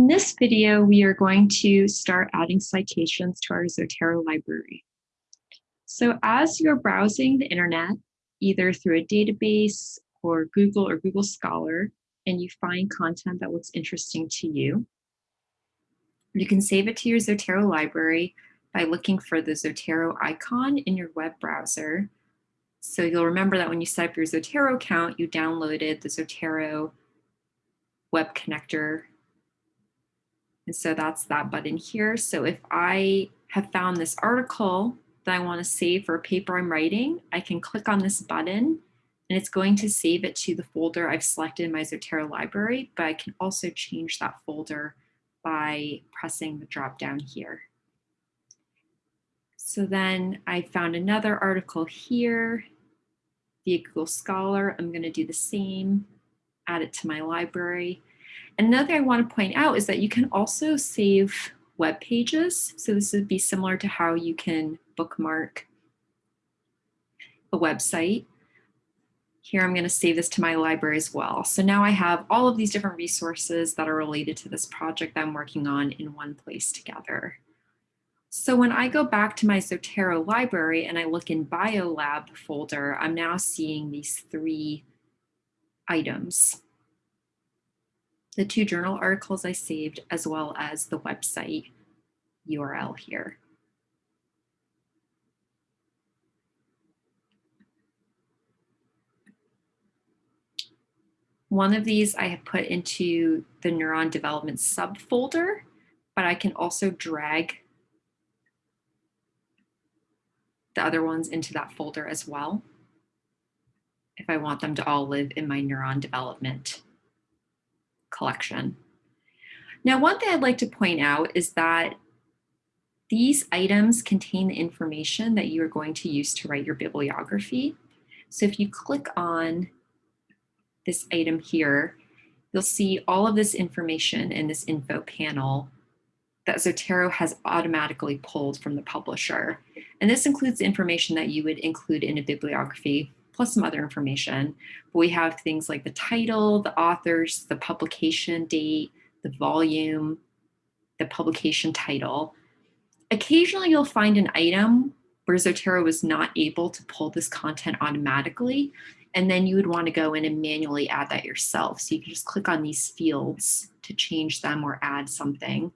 In this video, we are going to start adding citations to our Zotero library. So as you're browsing the internet, either through a database or Google or Google Scholar, and you find content that looks interesting to you, you can save it to your Zotero library by looking for the Zotero icon in your web browser. So you'll remember that when you set up your Zotero account, you downloaded the Zotero web connector and so that's that button here. So if I have found this article that I want to save for a paper I'm writing, I can click on this button and it's going to save it to the folder I've selected in my Zotero library, but I can also change that folder by pressing the drop down here. So then I found another article here via Google Scholar. I'm going to do the same, add it to my library. Another thing I want to point out is that you can also save web pages. So this would be similar to how you can bookmark a website. Here I'm going to save this to my library as well. So now I have all of these different resources that are related to this project that I'm working on in one place together. So when I go back to my Zotero library and I look in BioLab folder, I'm now seeing these three items the two journal articles I saved, as well as the website URL here. One of these I have put into the neuron development subfolder, but I can also drag the other ones into that folder as well if I want them to all live in my neuron development collection. Now, one thing I'd like to point out is that these items contain the information that you are going to use to write your bibliography. So if you click on this item here, you'll see all of this information in this info panel that Zotero has automatically pulled from the publisher. And this includes information that you would include in a bibliography plus some other information. But we have things like the title, the authors, the publication date, the volume, the publication title. Occasionally you'll find an item where Zotero was not able to pull this content automatically, and then you would want to go in and manually add that yourself. So you can just click on these fields to change them or add something.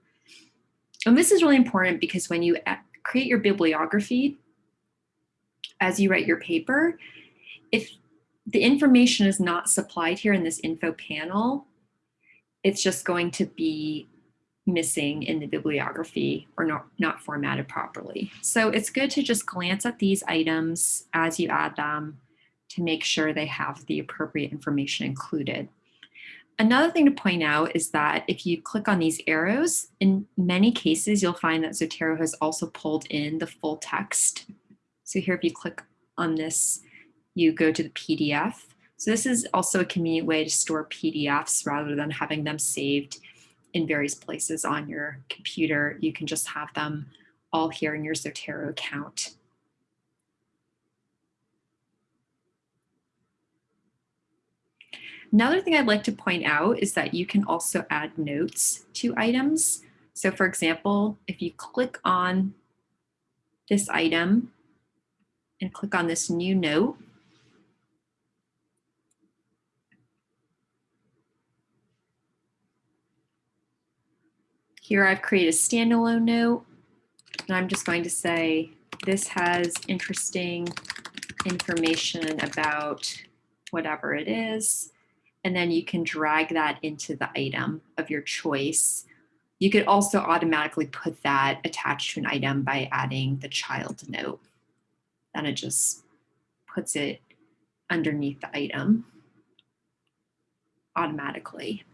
And this is really important because when you create your bibliography, as you write your paper, if the information is not supplied here in this info panel, it's just going to be missing in the bibliography or not, not formatted properly. So it's good to just glance at these items as you add them to make sure they have the appropriate information included. Another thing to point out is that if you click on these arrows, in many cases, you'll find that Zotero has also pulled in the full text. So here, if you click on this you go to the PDF. So this is also a convenient way to store PDFs rather than having them saved in various places on your computer. You can just have them all here in your Zotero account. Another thing I'd like to point out is that you can also add notes to items. So for example, if you click on this item and click on this new note, Here I've created a standalone note, and I'm just going to say, this has interesting information about whatever it is. And then you can drag that into the item of your choice. You could also automatically put that attached to an item by adding the child note. Then it just puts it underneath the item automatically.